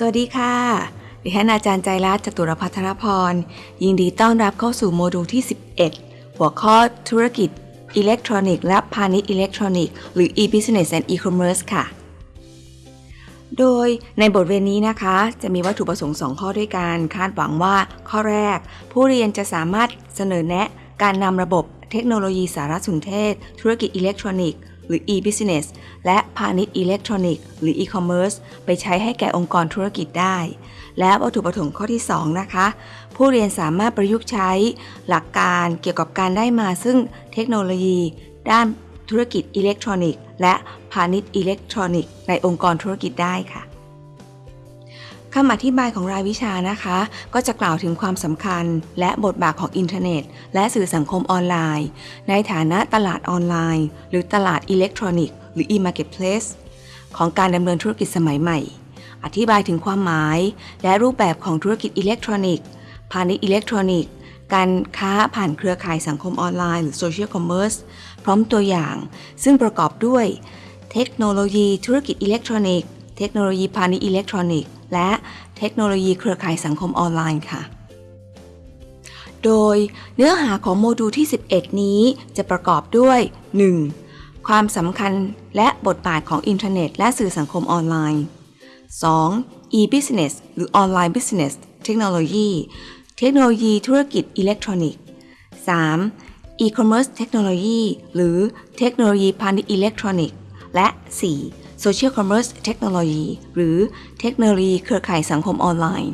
สวัสดีค่ะ ดิฉันอาจารย์ใจรัตน์จตุรพัทรพร ยินดีต้อนรับเข้าสู่โมดูลที่ 11 หัวข้อธุรกิจอิเล็กทรอนิกส์และพาณิชย์อิเล็กทรอนิกส์หรือ e-business and e-commerce ค่ะ โดยในบทเรียนนี้นะคะ จะมีวัตถุประสงค์ 2 ข้อด้วยกัน คาดหวังว่าข้อแรก ผู้เรียนจะสามารถเสนอแนะการนำระบบเทคโนโลยีสารสนเทศ ธุรกิจอิเล็กทรอนิกส์ หรือ e-business และพาณิชย์อิเล็กทรอนิกส์หรือ e-commerce ไปใช้ให้แก่องค์กรธุรกิจได้ และวัตถุประสงค์ข้อที่ 2 นะคะ ผู้เรียนสามารถประยุกต์ใช้หลักการเกี่ยวกับการได้มาซึ่งเทคโนโลยี ด้านธุรกิจอิเล็กทรอนิกส์และพาณิชย์อิเล็กทรอนิกส์ในองค์กรธุรกิจได้ค่ะ คำอธิบายของรายวิชานะคะ ก็จะกล่าวถึงความสำคัญ และบทบาทของอินเทอร์เน็ต และสื่อสังคมออนไลน์ ในฐานะตลาดออนไลน์ หรือตลาดอิเล็กทรอนิกส์หรือ e-marketplace ของการดำเนินธุรกิจสมัยใหม่ อธิบายถึงความหมาย และรูปแบบของธุรกิจอิเล็กทรอนิกส์พาณิชย์อิเล็กทรอนิกส์การค้าผ่านเครือข่ายสังคมออนไลน์หรือ social commerce พร้อมตัวอย่าง ซึ่งประกอบด้วย เทคโนโลยีธุรกิจอิเล็กทรอนิกส์เทคโนโลยีพาณิชย์อิเล็กทรอนิกส์ และเทคโนโลยีเครือข่ายสังคมออนไลน์ค่ะ โดยเนื้อหาของโมดูลที่ 11 นี้จะประกอบด้วย 1. ความสำคัญและบทบาทของอินเทอร์เน็ต และสื่อสังคมออนไลน์ 2. e-business หรือ online business เทคโนโลยี เทคโนโลยีธุรกิจอิเล็กทรอนิกส์ 3. e-commerce เทคโนโลยีหรือเทคโนโลยีพาณิชย์อิเล็กทรอนิกส์ และ 4. Social commerce เทคโนโลยีหรือเทคโนโลยีเครือข่ายสังคมออนไลน์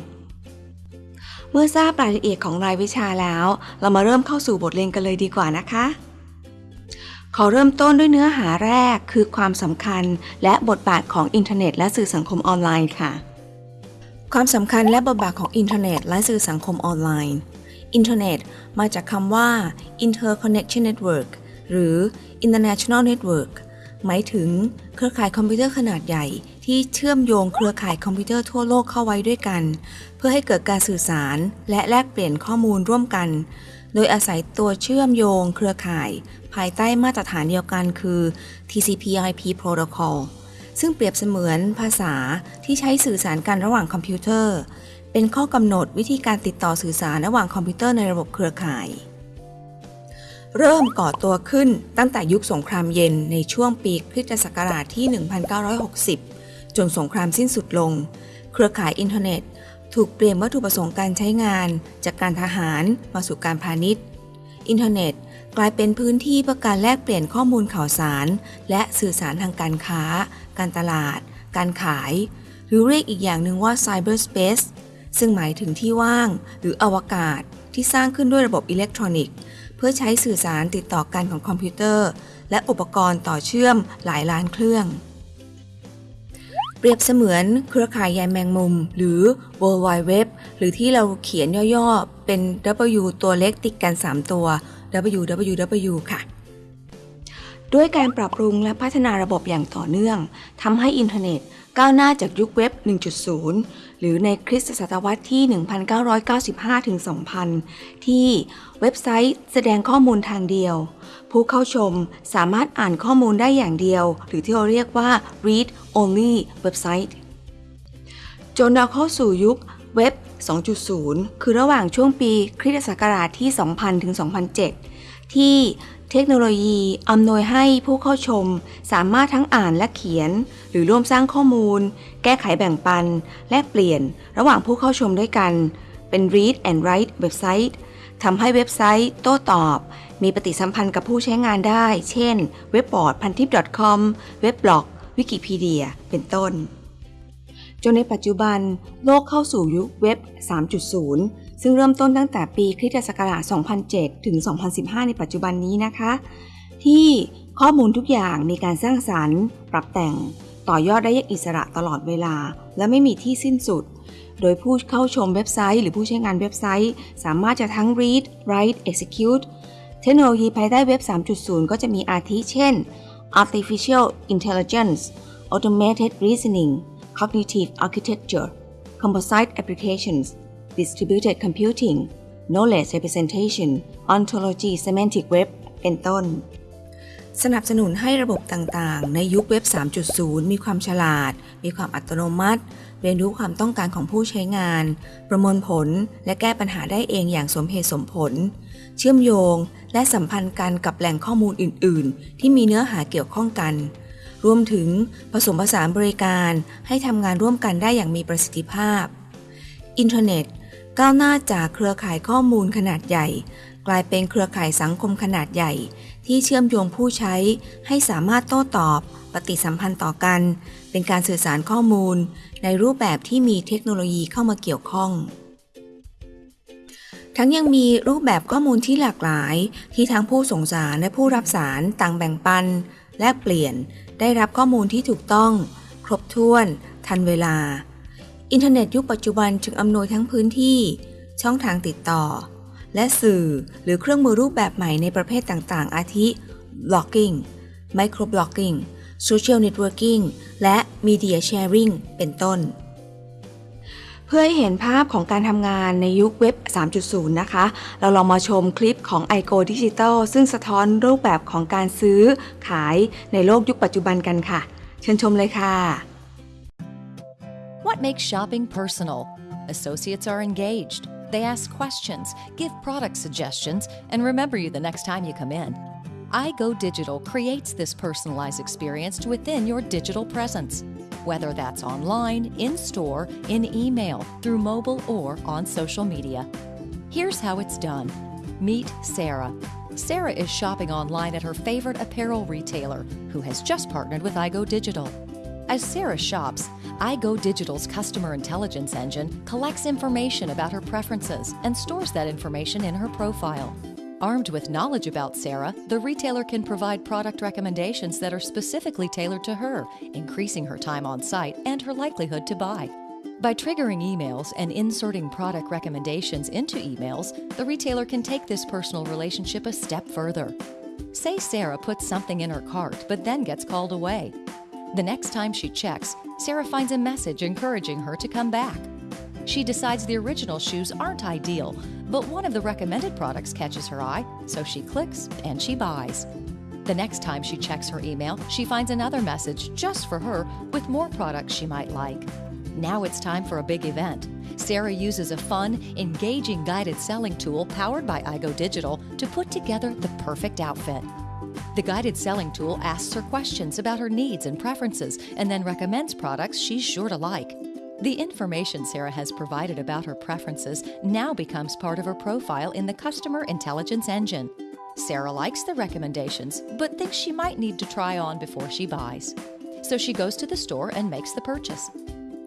เมื่อทราบรายละเอียดของรายวิชาแล้ว เรามาเริ่มเข้าสู่บทเรียนกันเลยดีกว่านะคะ ขอเริ่มต้นด้วยเนื้อหาแรกคือความสำคัญและบทบาทของอินเทอร์เน็ตและสื่อสังคมออนไลน์ค่ะ ความสำคัญและบทบาทของอินเทอร์เน็ตและสื่อสังคมออนไลน์อินเทอร์เน็ตมาจากคำว่า interconnection network หรือ international network หมายถึงเครือข่ายคอมพิวเตอร์ขนาดใหญ่ ที่เชื่อมโยงเครือข่ายคอมพิวเตอร์ทั่วโลกเข้าไว้ด้วยกัน เพื่อให้เกิดการสื่อสารและแลกเปลี่ยนข้อมูลร่วมกัน โดยอาศัยตัวเชื่อมโยงเครือข่าย ภายใต้มาตรฐานเดียวกันคือ TCP/IP Protocol ซึ่งเปรียบเสมือนภาษาที่ใช้สื่อสารกันระหว่างคอมพิวเตอร์ เป็นข้อกำหนดวิธีการติดต่อสื่อสารระหว่างคอมพิวเตอร์ในระบบเครือข่าย เริ่มก่อตัวขึ้นตั้งแต่ยุคสงครามเย็นในช่วงปีคริสตศักราชที่ 1960 จนสงครามสิ้นสุดลง เครือข่ายอินเทอร์เน็ต ถูกเปลี่ยนวัตถุประสงค์การใช้งาน จากการทหารมาสู่การพาณิชย์ อินเทอร์เน็ตกลายเป็นพื้นที่เพื่อการแลกเปลี่ยนข้อมูลข่าวสาร และสื่อสารทางการค้า การตลาด การขาย หรือเรียกอีกอย่างหนึ่งว่า cyberspace ซึ่งหมายถึงที่ว่าง หรืออวกาศที่สร้างขึ้นด้วยระบบอิเล็กทรอนิกส์ เพื่อใช้สื่อสารติดต่อกันของคอมพิวเตอร์ และอุปกรณ์ต่อเชื่อมหลายล้านเครื่อง เปรียบเสมือนเครือข่ายใยแมงมุม หรือ World Wide Web หรือที่เราเขียนย่อๆ เป็น W ตัวเล็กติดกัน 3 ตัว www ค่ะด้วยการปรับปรุงและพัฒนาระบบอย่างต่อเนื่องทำให้อินเทอร์เน็ตก้าวหน้าจากยุคเว็บ 1.0 รือในคริสตศตวรรษที่ 1995-2000 ที่เว็บไซต์แสดงข้อมูลทางเดียว ผู้เข้าชมสามารถอ่านข้อมูลได้อย่างเดียว หรือที่เราเรียกว่า read only เว็บไซต์จนเราเข้าสู่ยุคเว็บ 2.0 คือระหว่างช่วงปีคริสตศักราชที่ 2,000-2,007 ที่ เทคโนโลยีอำนวยให้ผู้เข้าชม สามารถทั้งอ่านและเขียน หรือร่วมสร้างข้อมูล แก้ไขแบ่งปัน แลกเปลี่ยน ระหว่างผู้เข้าชมด้วยกัน เป็น read and write เว็บไซต์ทำให้เว็บไซต์ โต้ตอบ มีปฏิสัมพันธ์กับผู้ใช้งานได้ เช่น เว็บบอร์ดพันทิป .com เว็บบล็อก วิกิพีเดีย เป็นต้น จนในปัจจุบัน โลกเข้าสู่ยุคเว็บ 3.0 ซึ่งเริ่มต้นตั้งแต่ปีคริสตศักราช 2007 ถึง 2015 ในปัจจุบันนี้นะคะ ที่ข้อมูลทุกอย่างมีการสร้างสารรค์ ปรับแต่ง ต่อยอดได้อย่างอิสระตลอดเวลา และไม่มีที่สิ้นสุด โดยผู้เข้าชมเว็บไซต์ หรือผู้ใช้งานเว็บไซต์ สามารถจะทั้ง read write execute เทคโนโลยีภายใต้เว็บ 3.0 ก็จะมีอาทิเช่น artificial intelligence automated reasoning cognitive architecture composite applications distributed computing knowledge representation ontology semantic web เป็นต้น สนับสนุนให้ระบบต่างๆ ในยุคเว็บ 3.0 มีความฉลาด มีความอัตโนมัติ เรียนรู้ความต้องการของผู้ใช้งาน ประมวลผลและแก้ปัญหาได้เองอย่างสมเหตุสมผล เชื่อมโยงและสัมพันธ์กันกับแหล่งข้อมูลอื่น ๆ ที่มีเนื้อหาเกี่ยวข้องกันรวมถึงผสมผสานบริการให้ทำงานร่วมกันได้อย่างมีประสิทธิภาพ อินเทอร์เน็ต ก้าวหน้าจากเครือข่ายข้อมูลขนาดใหญ่ กลายเป็นเครือข่ายสังคมขนาดใหญ่ ที่เชื่อมโยงผู้ใช้ให้สามารถโต้ตอบ ปฏิสัมพันธ์ต่อกัน เป็นการสื่อสารข้อมูล ในรูปแบบที่มีเทคโนโลยีเข้ามาเกี่ยวข้อง ทั้งยังมีรูปแบบข้อมูลที่หลากหลาย ที่ทั้งผู้ส่งสารและผู้รับสารต่างแบ่งปัน แลกเปลี่ยนได้รับข้อมูลที่ถูกต้อง ครบถ้วน ทันเวลา อินเทอร์เน็ตยุคปัจจุบันจึงอำนวยทั้งพื้นที่ ช่องทางติดต่อ และสื่อหรือเครื่องมือรูปแบบใหม่ในประเภทต่างๆ อาทิ blogging microblogging social networking และ media sharing เป็นต้น เพื่อให้เห็นภาพของการทำงานในยุคเว็บ 3.0 นะคะ เราลองมาชมคลิปของ iGo Digital ซึ่งสะท้อนรูปแบบของการซื้อขายในโลกยุคปัจจุบันกันค่ะ เชิญชมเลยค่ะ What makes shopping personal? Associates are engaged. They ask questions, give product suggestions, and remember you the next time you come in. iGo Digital creates this personalized experience within your digital presence, whether that's online, in store, in email, through mobile, or on social media. Here's how it's done Meet Sarah. Sarah is shopping online at her favorite apparel retailer, who has just partnered with iGo Digital. As Sarah shops, iGo Digital's customer intelligence engine collects information about her preferences and stores that information in her profile. Armed with knowledge about Sarah, the retailer can provide product recommendations that are specifically tailored to her, increasing her time on site and her likelihood to buy. By triggering emails and inserting product recommendations into emails, the retailer can take this personal relationship a step further. Say Sarah puts something in her cart but then gets called away. The next time she checks, Sarah finds a message encouraging her to come back. She decides the original shoes aren't ideal, but one of the recommended products catches her eye, so she clicks and she buys. The next time she checks her email, she finds another message just for her with more products she might like. Now it's time for a big event. Sarah uses a fun, engaging guided selling tool powered by iGo Digital to put together the perfect outfit. The guided selling tool asks her questions about her needs and preferences and then recommends products she's sure to like. The information Sarah has provided about her preferences now becomes part of her profile in the Customer Intelligence Engine. Sarah likes the recommendations, but thinks she might need to try on before she buys. So she goes to the store and makes the purchase.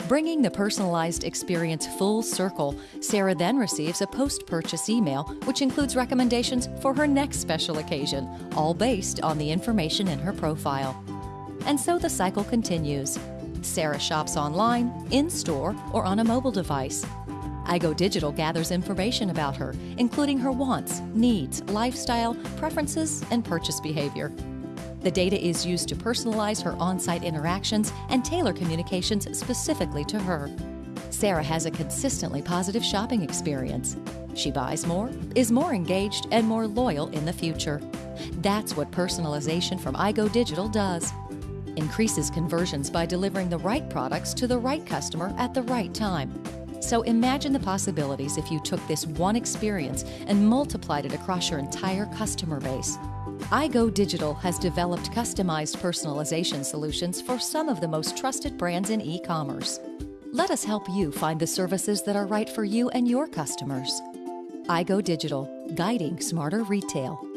Bringing the personalized experience full circle, Sarah then receives a post purchase email, which includes recommendations for her next special occasion, all based on the information in her profile. And so the cycle continues. Sarah shops online, in store, or on a mobile device. iGo Digital gathers information about her, including her wants, needs, lifestyle, preferences, and purchase behavior. The data is used to personalize her on site interactions and tailor communications specifically to her. Sarah has a consistently positive shopping experience. She buys more, is more engaged, and more loyal in the future. That's what personalization from iGo Digital does. Increases conversions by delivering the right products to the right customer at the right time. So imagine the possibilities if you took this one experience and multiplied it across your entire customer base. iGo Digital has developed customized personalization solutions for some of the most trusted brands in e commerce. Let us help you find the services that are right for you and your customers. iGo Digital, guiding smarter retail.